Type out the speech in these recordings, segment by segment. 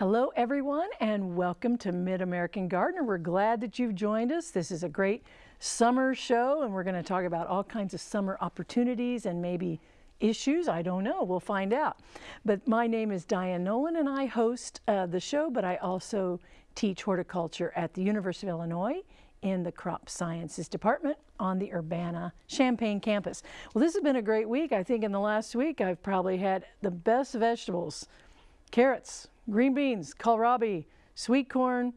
Hello everyone and welcome to Mid-American Gardener. We're glad that you've joined us. This is a great summer show and we're going to talk about all kinds of summer opportunities and maybe issues. I don't know. We'll find out. But my name is Diane Nolan and I host uh, the show, but I also teach horticulture at the University of Illinois in the Crop Sciences Department on the Urbana-Champaign campus. Well, this has been a great week. I think in the last week I've probably had the best vegetables, carrots, green beans, kohlrabi, sweet corn,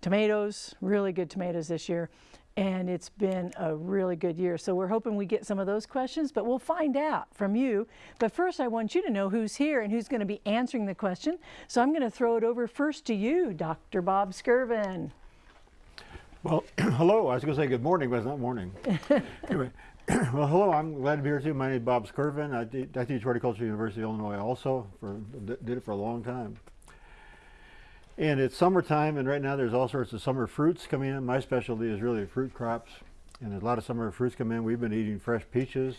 tomatoes, really good tomatoes this year. And it's been a really good year. So we're hoping we get some of those questions, but we'll find out from you. But first, I want you to know who's here and who's going to be answering the question. So I'm going to throw it over first to you, Dr. Bob Skirvin. Well, hello. I was going to say good morning, but it's not morning. anyway, well, hello. I'm glad to be here too. My name is Bob Skirvin. I, I teach horticulture at the University of Illinois also. For did it for a long time. And it's summertime, and right now there's all sorts of summer fruits coming in. My specialty is really fruit crops, and there's a lot of summer fruits come in. We've been eating fresh peaches.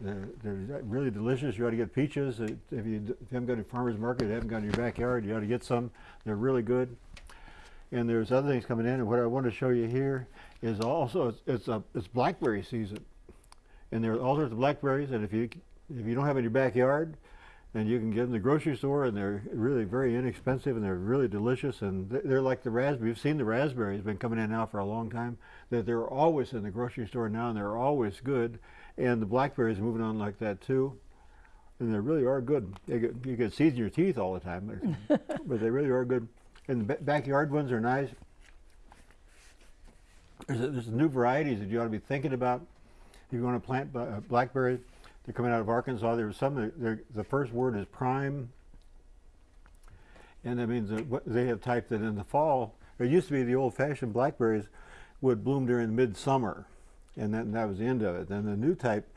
They're, they're really delicious. You ought to get peaches. If you, if you haven't got a farmer's market, haven't got in your backyard, you ought to get some. They're really good. And there's other things coming in, and what I want to show you here is also, it's, it's, a, it's blackberry season. And there are all sorts of blackberries, and if you, if you don't have in your backyard, and you can get them in the grocery store and they're really very inexpensive and they're really delicious and they're like the raspberry. You've seen the raspberries been coming in now for a long time that they're always in the grocery store now and they're always good and the blackberries moving on like that too and they really are good. Get, you get seeds in your teeth all the time but, they really are good and the backyard ones are nice. There's, a, there's new varieties that you ought to be thinking about you want to plant uh, blackberries. They're coming out of Arkansas. There's some, the first word is prime. And that means that they have typed that in the fall, it used to be the old fashioned blackberries would bloom during midsummer. And that, that was the end of it. Then the new type,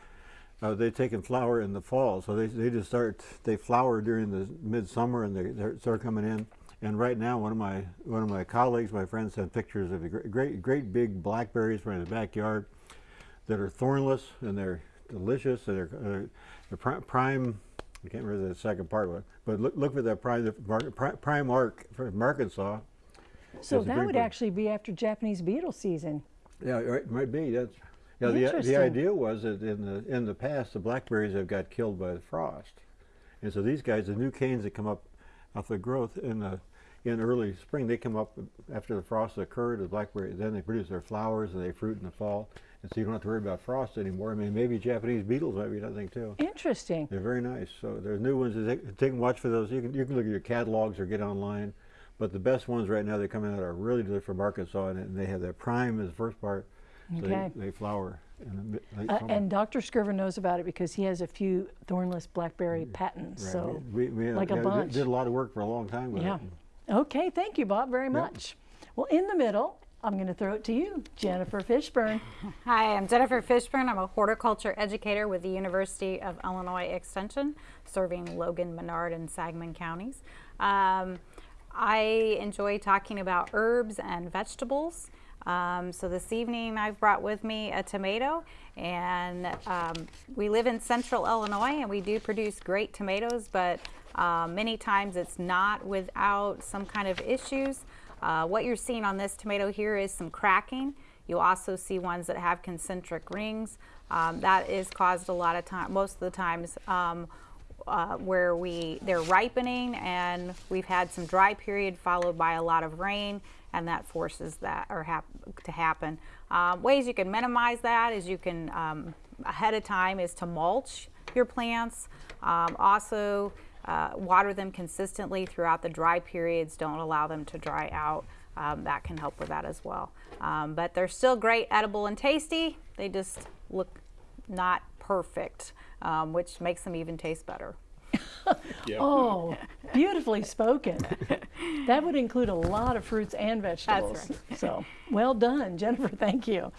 uh, they take and flower in the fall. So they, they just start, they flower during the midsummer and they, start coming in. And right now, one of my one of my colleagues, my friends, sent pictures of great, great, great big blackberries from the backyard that are thornless and they're delicious. They're, uh, they're prime, I can't remember the second part, of it, but look, look for that prime, the Prime-Ark from Arkansas. So that would actually be after Japanese beetle season. Yeah, it might be. That's yeah. The the idea was that in the in the past the blackberries have got killed by the frost, and so these guys, the new canes that come up off the growth in the in early spring, they come up after the frost occurred. The blackberry then they produce their flowers and they fruit in the fall, and so you don't have to worry about frost anymore. I mean, maybe Japanese beetles might be another thing too. Interesting. They're very nice. So there's new ones. Take, take and watch for those. You can you can look at your catalogs or get online. But the best ones right now, they're coming out are really good from Arkansas, and, and they have their prime as the first part. So okay. they, they flower. Uh, and Dr. Skirvin knows about it because he has a few thornless blackberry mm, patents. Right. So we, we, like yeah, a bunch. Did a lot of work for a long time with yeah. it. Okay, thank you, Bob, very much. Well, in the middle, I'm going to throw it to you, Jennifer Fishburn. Hi, I'm Jennifer Fishburn. I'm a horticulture educator with the University of Illinois Extension, serving Logan, Menard, and Sangamon counties. Um, I enjoy talking about herbs and vegetables. Um, so this evening I've brought with me a tomato and um, we live in central Illinois and we do produce great tomatoes but uh, many times it's not without some kind of issues. Uh, what you're seeing on this tomato here is some cracking. You also see ones that have concentric rings. Um, that is caused a lot of time, most of the times um, uh, where we they're ripening and we've had some dry period followed by a lot of rain and that forces that or hap to happen. Um, ways you can minimize that is you can um, ahead of time is to mulch your plants. Um, also uh, water them consistently throughout the dry periods. Don't allow them to dry out. Um, that can help with that as well. Um, but they're still great, edible and tasty. They just look not perfect, um, which makes them even taste better. Oh, beautifully spoken. that would include a lot of fruits and vegetables. Right. So well done, Jennifer, thank you.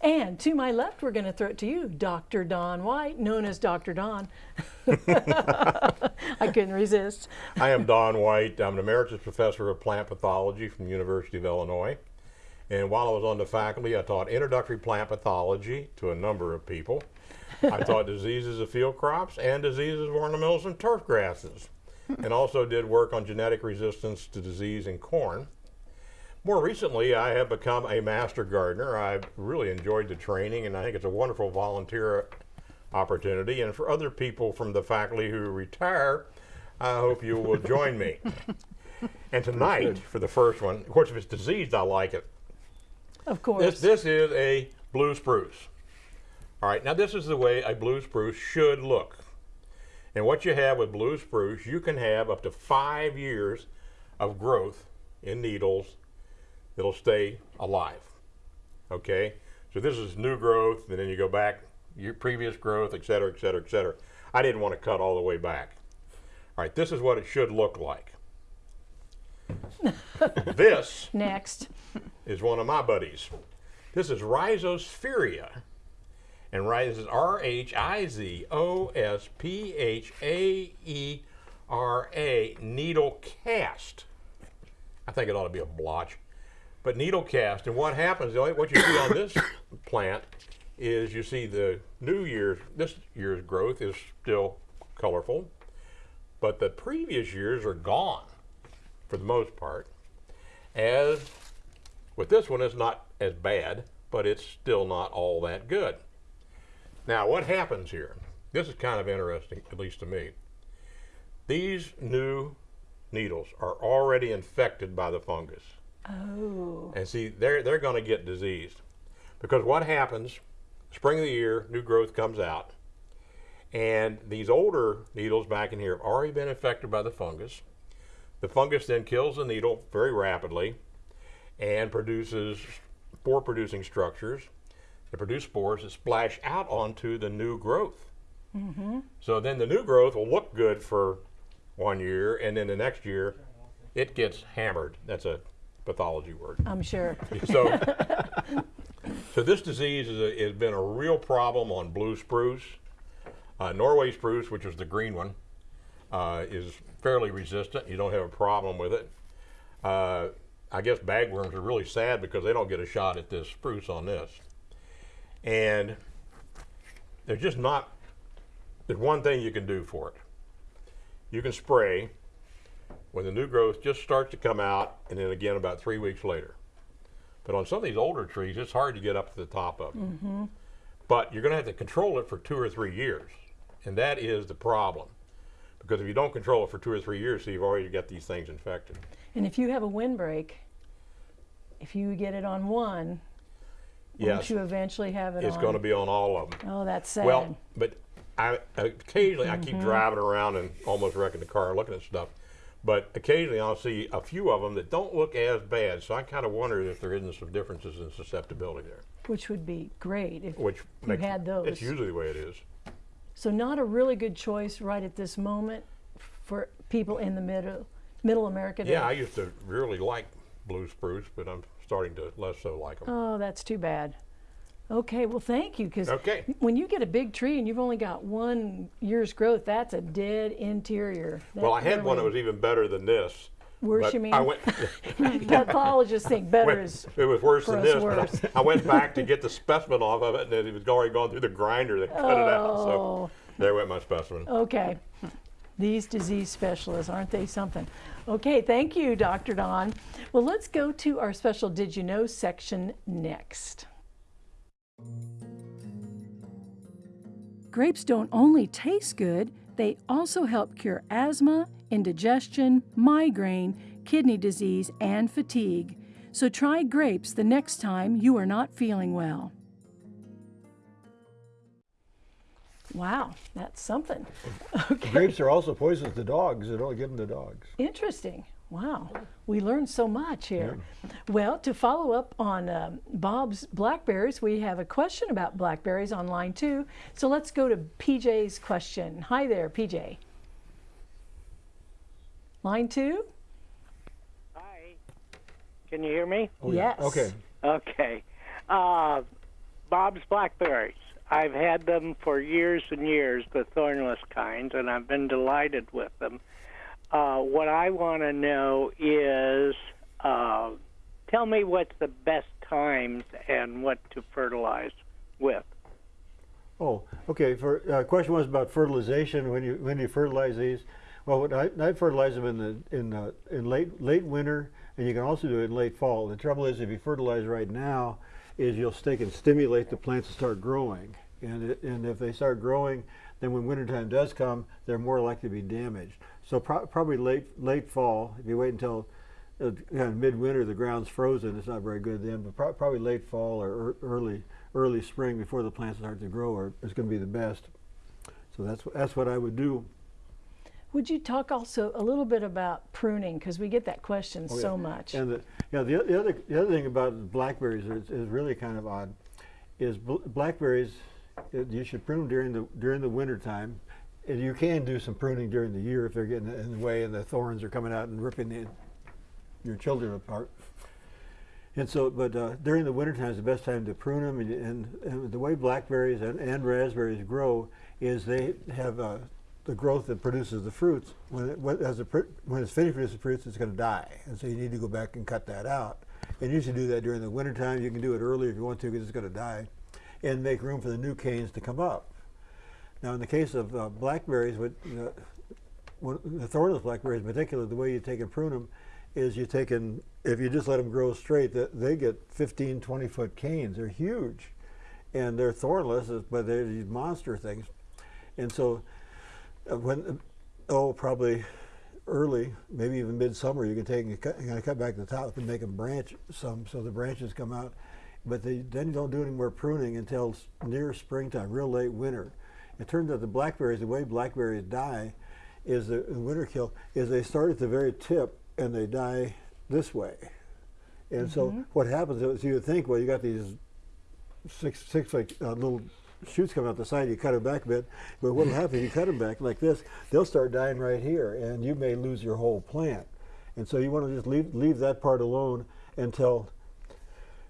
And to my left, we're going to throw it to you, Dr. Don White, known as Dr. Don. I couldn't resist. I am Don White. I'm an emeritus professor of plant pathology from the University of Illinois. And while I was on the faculty, I taught introductory plant pathology to a number of people. I taught diseases of field crops and diseases of ornamentals and turf grasses. and also did work on genetic resistance to disease in corn. More recently, I have become a master gardener. I've really enjoyed the training, and I think it's a wonderful volunteer opportunity. And for other people from the faculty who retire, I hope you will join me. And tonight, for the first one, of course, if it's diseased, I like it. Of course. This, this is a blue spruce. All right, now this is the way a blue spruce should look. And what you have with blue spruce, you can have up to five years of growth in needles that'll stay alive. Okay, so this is new growth, and then you go back your previous growth, et cetera, et cetera, et cetera. I didn't want to cut all the way back. All right, this is what it should look like. this Next. Is one of my buddies. This is Rhizosphaera. And Rhiz is R H I Z O S P H A E R A, needle cast. I think it ought to be a blotch. But needle cast, and what happens, what you see on this plant is you see the new year's, this year's growth is still colorful, but the previous years are gone for the most part. As with this one, it's not as bad, but it's still not all that good. Now, what happens here? This is kind of interesting, at least to me. These new needles are already infected by the fungus. Oh. And see, they're, they're going to get diseased. Because what happens, spring of the year, new growth comes out, and these older needles back in here have already been infected by the fungus. The fungus then kills the needle very rapidly and produces spore producing structures that produce spores that splash out onto the new growth. So then the new growth will look good for one year, and then the next year it gets hammered. That's a pathology word. I'm sure. So, so this disease is a, has been a real problem on blue spruce. Uh, Norway spruce, which is the green one, uh, is fairly resistant. You don't have a problem with it. Uh, I guess bagworms are really sad because they don't get a shot at this spruce on this. And there's just not, there's one thing you can do for it. You can spray when the new growth just starts to come out and then again about three weeks later. But on some of these older trees, it's hard to get up to the top of them. Mm-hmm. But you're going to have to control it for two or three years. And that is the problem. Because if you don't control it for two or three years, so you've already got these things infected. And if you have a windbreak, if you get it on one, Yes, won't you eventually have it it's on? going to be on all of them. Oh, that's sad. Well, but I occasionally I Mm-hmm. keep driving around and almost wrecking the car looking at stuff. But occasionally I'll see a few of them that don't look as bad. So I kind of wonder if there isn't some differences in susceptibility there. Which would be great if Which you makes, had those. It's usually the way it is. So not a really good choice right at this moment for people in the middle, middle America. Yeah, I used to really like blue spruce, but I'm starting to less so like them. Oh, that's too bad. Okay, well, thank you. Because Okay. when you get a big tree and you've only got one year's growth, that's a dead interior. That well, I had one that was even better than this. Worse, but you mean? I went, Pathologists think better went- is. it was worse than this. but worse. I, I went back to get the specimen off of it, and it was already gone through the grinder that cut it out. So Oh, there went my specimen. okay. These disease specialists, aren't they something? Okay, thank you, Dr. Don. Well, let's go to our special Did You Know section next. Grapes don't only taste good, they also help cure asthma, indigestion, migraine, kidney disease, and fatigue. So try grapes the next time you are not feeling well. Wow, that's something. Okay. Grapes are also poisonous to dogs. They don't give them to dogs. Interesting. Wow. We learned so much here. Well, to follow up on um, Bob's blackberries, we have a question about blackberries on line two. So let's go to PJ's question. Hi there, PJ. Line two? Hi. Can you hear me? Oh, yeah. Yes. Okay. Okay. Uh, Bob's Blackberries. I've had them for years and years, the thornless kinds, and I've been delighted with them. Uh, what I want to know is uh, tell me what's the best times and what to fertilize with. Oh, okay. For uh, question was about fertilization. When you when you fertilize these, Well, I fertilize them in the in the, in late late winter, and you can also do it in late fall. The trouble is, if you fertilize right now, is you'll stick and stimulate the plants to start growing, and it, and if they start growing, then when wintertime does come, they're more likely to be damaged. So pro- probably late late fall. If you wait until uh, kind midwinter, the ground's frozen. It's not very good then, but pro- probably late fall or ear- early early spring before the plants start to grow are, is going to be the best. So that's that's what I would do. Would you talk also a little bit about pruning? Because we get that question Oh, yeah. so much. And the, yeah, the, the other the other thing about blackberries is, is really kind of odd, is bl- blackberries uh, you should prune them during the during the winter time. And you can do some pruning during the year if they're getting in the way and the thorns are coming out and ripping the, your children apart. And so, but uh, during the winter time is the best time to prune them. And, and, and the way blackberries and, and raspberries grow is they have uh, the growth that produces the fruits. When it, when, as a, when it's finished producing fruits, it's going to die. And so you need to go back and cut that out. And you should do that during the winter time. You can do it early if you want to because it's going to die. And make room for the new canes to come up. Now, in the case of uh, blackberries, what, uh, one, the thornless blackberries in particular, the way you take and prune them is you take and, if you just let them grow straight, that they get 15, 20 foot canes. They're huge. And they're thornless, but they're these monster things. And so, Uh, when, uh, oh, probably early, maybe even midsummer, you can take and cut, gotta cut back the top and make them branch some so the branches come out. But they, then you don't do any more pruning until near springtime, real late winter. It turns out the blackberries, the way blackberries die, is the, winter kill is they start at the very tip and they die this way. And so mm-hmm. what happens is you think, well, you got these six six like uh, little shoots come out the side. You cut them back a bit, but what'll happen if you cut them back like this? They'll start dying right here, and you may lose your whole plant. And so you want to just leave leave that part alone until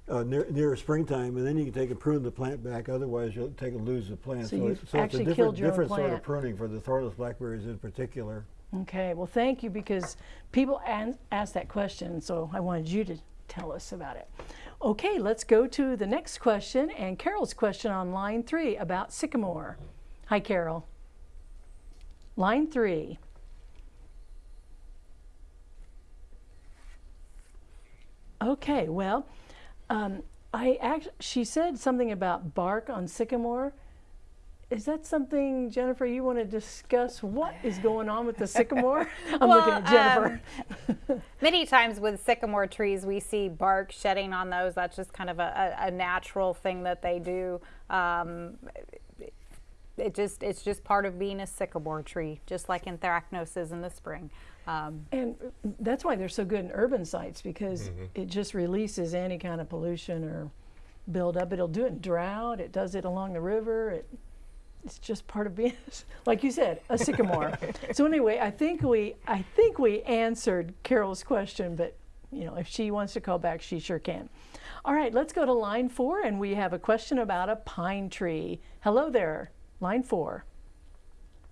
uh, near, near springtime, and then you can take and prune the plant back. Otherwise, you'll take and lose the plant. So it's, you've so it's actually a different, different sort of pruning for the thornless blackberries in particular. Okay, well, thank you because people asked that question, so I wanted you to tell us about it. Okay, let's go to the next question and Carol's question on line three about sycamore. Hi, Carol. Line three. Okay, well, um, I act- she said something about bark on sycamore. Is that something, Jennifer, you want to discuss? What is going on with the sycamore? I'm looking at Well, Jennifer. Many times with sycamore trees, we see bark shedding on those. That's just kind of a, a, a natural thing that they do. Um, it just it's just part of being a sycamore tree, just like anthracnose is in the spring. Um, And that's why they're so good in urban sites because it just releases any kind of pollution or buildup. It'll do it in drought. It does it along the river. It, it's just part of being, like you said, a sycamore. so anyway, I think we I think we answered Carol's question, but you know if she wants to call back, she sure can. All right, let's go to line four, and we have a question about a pine tree. Hello there, line four.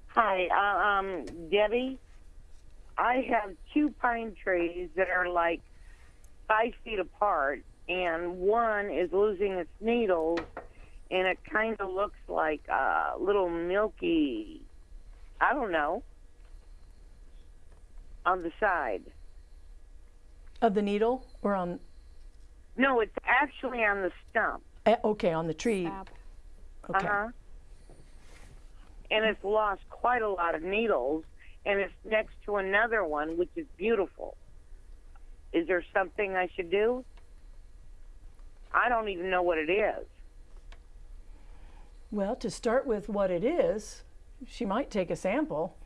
Hi, uh, um, Debbie. I have two pine trees that are like five feet apart, and one is losing its needles, and it kind of looks like a little milky, I don't know, on the side. Of the needle or on? No, it's actually on the stump. eh, Okay, on the tree. sap. Okay. Uh huh. And it's lost quite a lot of needles, and it's next to another one, which is beautiful. Is there something I should do? I don't even know what it is. Well, to start with what it is, she might take a sample.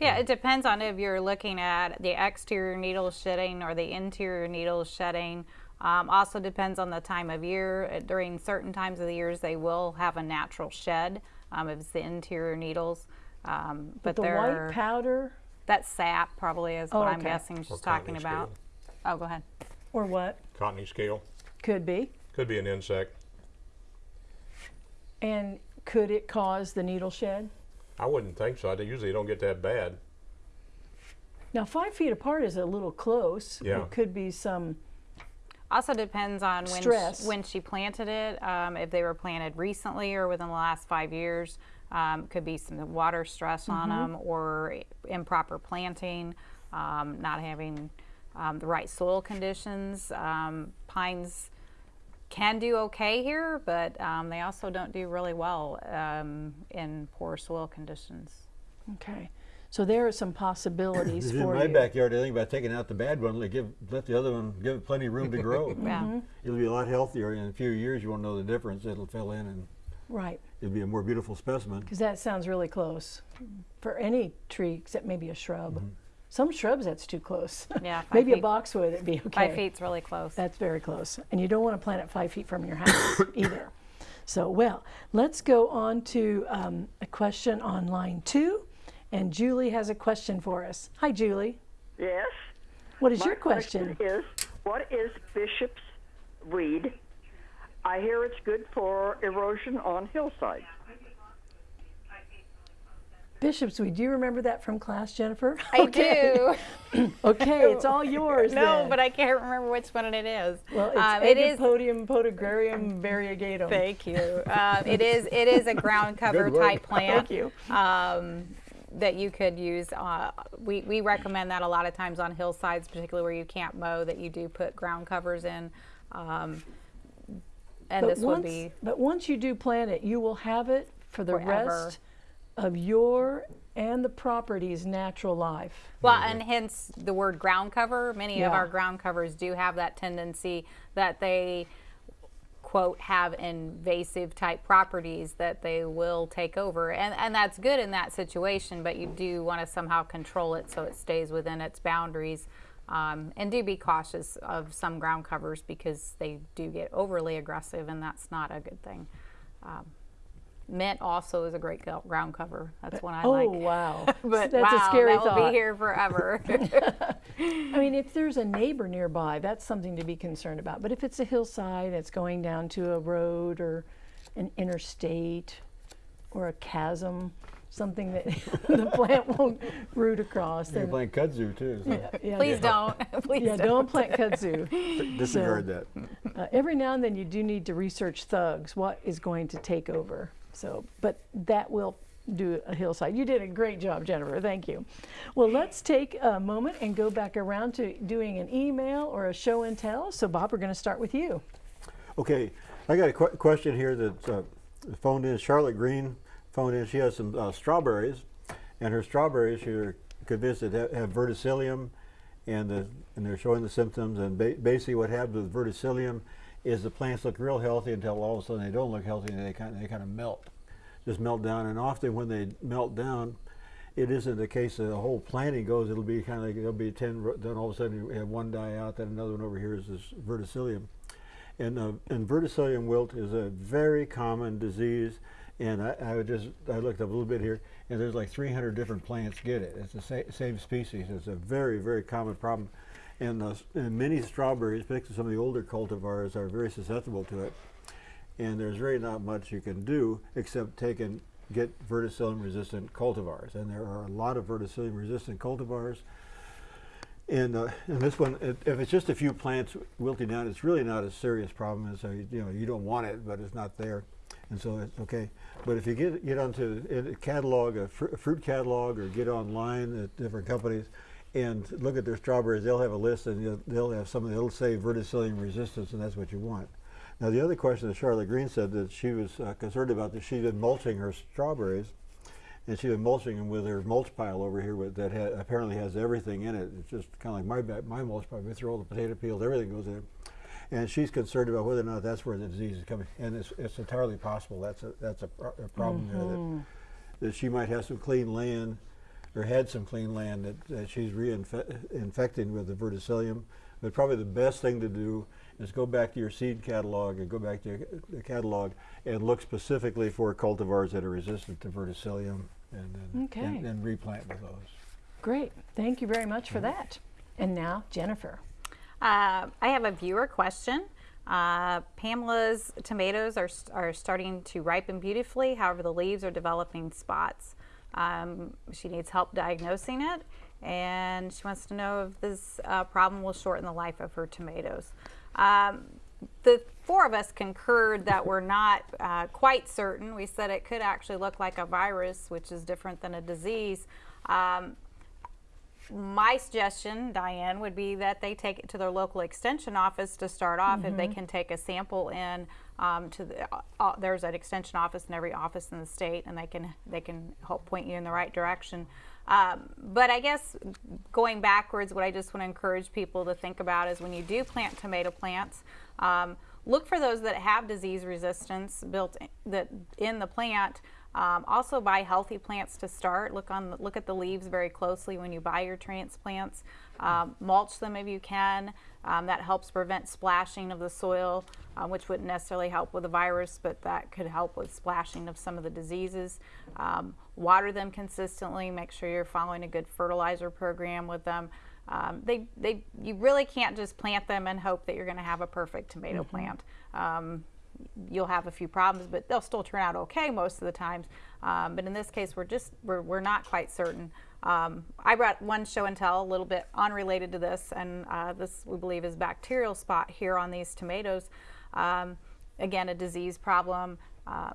Yeah, it depends on if you're looking at the exterior needle shedding or the interior needle shedding. Um, also depends on the time of year. Uh, During certain times of the years, they will have a natural shed um, if it's the interior needles. Um, but The they're white powder that sap probably is what Oh, I'm guessing she's talking cottony about. Oh, go ahead. or what Cottony scale. could be. Could be an insect. And could it cause the needle shed? I wouldn't think so. They usually don't get that bad. Now, five feet apart is a little close. Yeah. It could be some, Also depends on when Stress. she, when she planted it, um, if they were planted recently or within the last five years. Um, could be some water stress on them or improper planting, um, not having um, the right soil conditions. Um, pines can do okay here, but um, they also don't do really well um, in poor soil conditions. Okay. So there are some possibilities This is in for my you. backyard. I think about taking out the bad one, let give let the other one give it plenty of room to grow. Yeah. It'll be a lot healthier. In a few years, you won't know the difference. It'll fill in, and Right. it'll be a more beautiful specimen. Because that sounds really close for any tree except maybe a shrub. Mm-hmm. Some shrubs that's too close. Yeah, five maybe a boxwood it'd be okay. Five feet's really close. That's very close. And you don't want to plant it five feet from your house either. So, well, let's go on to um, a question on line two. And Julie has a question for us. Hi, Julie. Yes. What is My your question? is, what is bishop's weed? I hear it's good for erosion on hillsides. Bishop's weed. Do you remember that from class, Jennifer? I do. Okay, it's all yours. no, then. but I can't remember which one it is. well, it's Um, it is. Podium podagrarium variegatum. Thank you. Um, it is. It is a ground cover type plant. Thank you. um, that you could use. Uh, we, we recommend that a lot of times on hillsides, particularly where you can't mow, that you do put ground covers in. Um, and But this once, would be but once you do plant it, you will have it for the Forever. rest of your and the property's natural life. well, and hence the word ground cover. Many of our ground covers do have that tendency that they quote have invasive type properties that they will take over and and that's good in that situation but you do want to somehow control it so it stays within its boundaries um, and do be cautious of some ground covers because they do get overly aggressive and that's not a good thing um, mint also is a great ground cover that's one i oh like Oh wow, but that's wow, a scary that will be here forever I mean, if there's a neighbor nearby, that's something to be concerned about. But if it's a hillside, and it's going down to a road or an interstate or a chasm, something that the plant won't root across, You're then playing kudzu too. So yeah, please don't please yeah, don't. don't plant kudzu. disregard that. Uh, every now and then you do need to research thugs, what is going to take over. So, but that will do a hillside. You did a great job, Jennifer. Thank you. Well, let's take a moment and go back around to doing an email or a show and tell. So, Bob, we're going to start with you. Okay, I got a qu- question here that uh, phoned in. Charlotte Green phoned in. She has some uh, strawberries, and her strawberries are convinced that have, have verticillium, and the, and they're showing the symptoms. And ba- basically, what happens with verticillium is the plants look real healthy until all of a sudden they don't look healthy and they kind of, they kind of melt, just melt down. And often when they melt down, it isn't the case that the whole planting goes. It'll be kind of like there'll be ten. Then all of a sudden you have one die out. Then another one over here is this verticillium. And, uh, and verticillium wilt is a very common disease. And I, I just, I looked up a little bit here, and there's like 300 different plants get it. It's the sa- same species. It's a very, very common problem. And, s- and many strawberries, particularly some of the older cultivars, are very susceptible to it. And there's really not much you can do except take and get verticillium resistant cultivars. And there are a lot of verticillium resistant cultivars. And, uh, and this one, it, if it's just a few plants wilting down, it's really not a serious problem. And so you, you know you don't want it, but it's not there, and so it's okay. But if you get get onto a catalog, a, fr- a fruit catalog, or get online at different companies, and look at their strawberries, they'll have a list, and they'll have something that'll say verticillium resistance, and that's what you want. Now the other question that Charlotte Green said that she was uh, concerned about that she'd been mulching her strawberries, and she's been mulching them with her mulch pile over here with, that ha- apparently has everything in it. It's just kind of like my my mulch pile. We throw all the potato peels, everything goes in. it. And she's concerned about whether or not that's where the disease is coming. And it's, it's entirely possible that's a that's a, pro- a problem there that, that she might have some clean land or had some clean land that, that she's reinfecting with the verticillium. But probably the best thing to do is go back to your seed catalog and go back to your, the catalog and look specifically for cultivars that are resistant to verticillium and then Okay. and, and replant with those. Great. Thank you very much for that. And now, Jennifer. Uh, I have a viewer question. Uh, Pamela's tomatoes are, are starting to ripen beautifully, however, the leaves are developing spots. Um, she needs help diagnosing it, and she wants to know if this uh, problem will shorten the life of her tomatoes. Um, the four of us concurred that we're not uh, quite certain. We said it could actually look like a virus, which is different than a disease. Um, my suggestion, Diane, would be that they take it to their local extension office to start off. If they can take a sample in um, to the, uh, uh, there's an extension office in every office in the state, and they can they can help point you in the right direction. Um, but I guess going backwards, what I just want to encourage people to think about is when you do plant tomato plants. Um, look for those that have disease resistance built in, that in the plant. Um, also buy healthy plants to start. Look on look at the leaves very closely when you buy your transplants. Um, mulch them if you can. Um, that helps prevent splashing of the soil, uh, which wouldn't necessarily help with the virus, but that could help with splashing of some of the diseases. Um, water them consistently. Make sure you're following a good fertilizer program with them. Um, they, they, you really can't just plant them and hope that you're going to have a perfect tomato plant. Um, you'll have a few problems, but they'll still turn out okay most of the times. Um, but in this case, we're just we're, we're not quite certain. Um, I brought one show and tell a little bit unrelated to this, and uh, this we believe is bacterial spot here on these tomatoes. Um, again, a disease problem. Uh,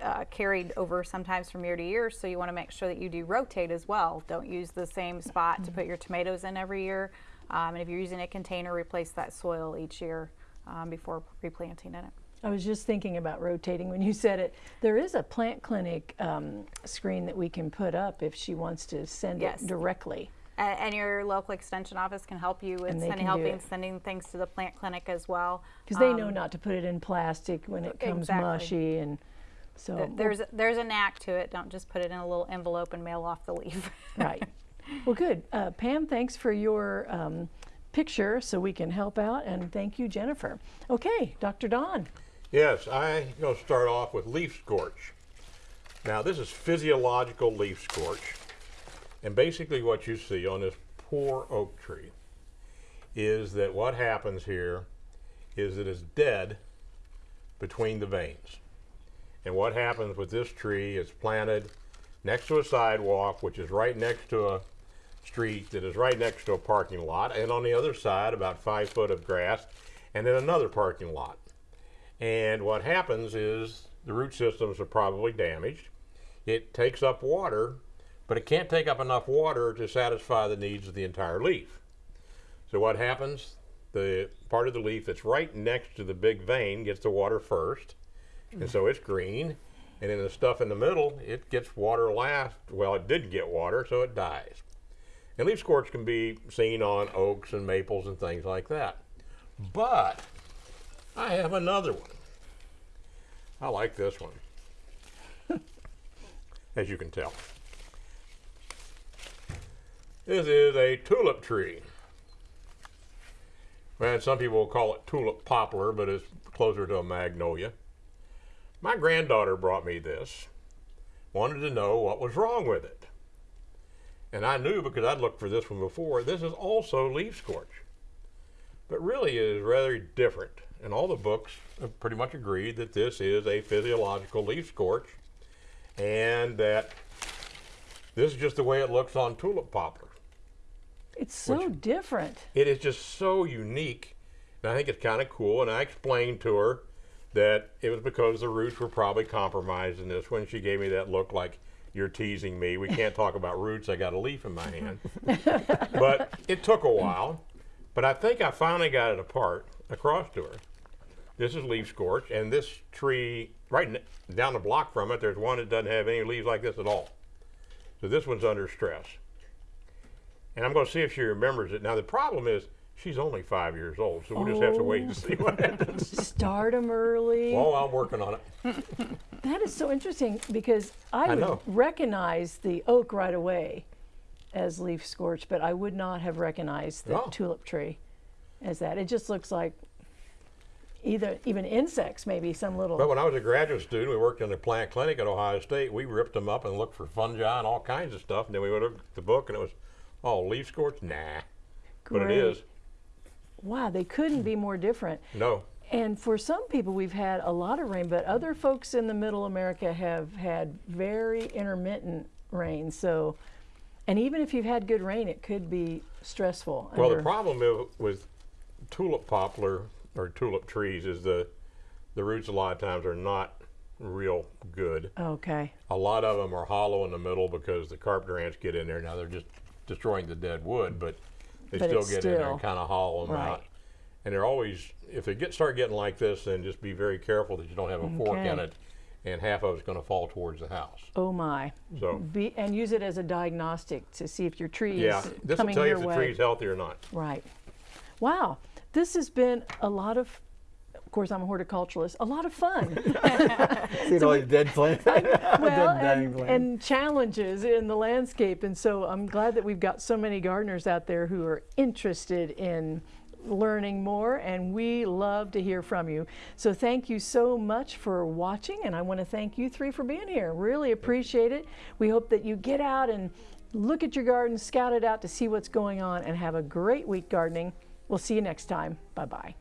uh, carried over sometimes from year to year, so you want to make sure that you do rotate as well. Don't use the same spot to put your tomatoes in every year. Um, and if you're using a container, replace that soil each year um, before replanting in it. I was just thinking about rotating when you said it. There is a plant clinic um, screen that we can put up if she wants to send Yes. it directly. And, and your local extension office can help you with sending, helping sending things to the plant clinic as well. Because they know Um, not to put it in plastic when it comes Exactly. mushy and so. th- There's there's a knack to it. Don't just put it in a little envelope and mail off the leaf. right. Well, good. Uh, Pam, thanks for your um, picture so we can help out. And thank you, Jennifer. Okay, Dr. Don. Yes, I'm going to start off with leaf scorch. Now, this is physiological leaf scorch. And basically, what you see on this poor oak tree is that what happens here is it is dead between the veins. And what happens with this tree is planted next to a sidewalk, which is right next to a street that is right next to a parking lot, and on the other side, about five foot of grass, and then another parking lot. And what happens is the root systems are probably damaged. It takes up water, but it can't take up enough water to satisfy the needs of the entire leaf. So what happens? The part of the leaf that's right next to the big vein gets the water first, and so it's green. And then the stuff in the middle, it gets water last. Well, it didn't get water, so it dies. And leaf scorch can be seen on oaks and maples and things like that. But I have another one. I like this one, as you can tell. This is a tulip tree. And some people will call it tulip poplar, but it's closer to a magnolia. My granddaughter brought me this, wanted to know what was wrong with it. And I knew because I'd looked for this one before, this is also leaf scorch. But really it is rather different. And all the books have pretty much agreed that this is a physiological leaf scorch and that this is just the way it looks on tulip poplar. It's so different. It is just so unique. And I think it's kind of cool. And I explained to her that it was because the roots were probably compromised in this one. She gave me that look like, you're teasing me. We can't talk about roots. I got a leaf in my hand. but it took a while. But I think I finally got it apart across to her. This is leaf scorch. And this tree, right down the block from it, there's one that doesn't have any leaves like this at all. So this one's under stress and I'm going to see if she remembers it. Now the problem is she's only five years old, so we'll just have to wait and see what oh. happens. Start them early. Well, I'm working on it. That is so interesting because I, I would know. recognize the oak right away as leaf scorch, but I would not have recognized the tulip tree as that. It just looks like either even insects, maybe some little. But when I was a graduate student, we worked in the plant clinic at Ohio State. We ripped them up and looked for fungi and all kinds of stuff. And then we would look at the book, and it was, oh, leaf scorch? Nah. But it is Wow, they couldn't be more different. No. And for some people, we've had a lot of rain, but other folks in the middle America have had very intermittent rain. So, and even if you've had good rain, it could be stressful. Well, the problem with tulip poplar or tulip trees is the the roots a lot of times are not real good. Okay. A lot of them are hollow in the middle because the carpenter ants get in there. Now they're just destroying the dead wood, but they But still get in there and kind of hollow them right. out. And they're always, if they get start getting like this, then just be very careful that you don't have a fork in it, and half of it's going to fall towards the house. Oh my. So Be, and use it as a diagnostic to see if your tree is coming your way. yeah, this will tell you if the way. tree's healthy or not. Right. Wow. This has been a lot of, of course, I'm a horticulturalist, a lot of fun. See all these dead plants? well, Dead and, plants. and challenges in the landscape. And so I'm glad that we've got so many gardeners out there who are interested in learning more and we love to hear from you. So thank you so much for watching and I want to thank you three for being here. Really appreciate it. We hope that you get out and look at your garden, scout it out to see what's going on and have a great week gardening. We'll see you next time. Bye-bye.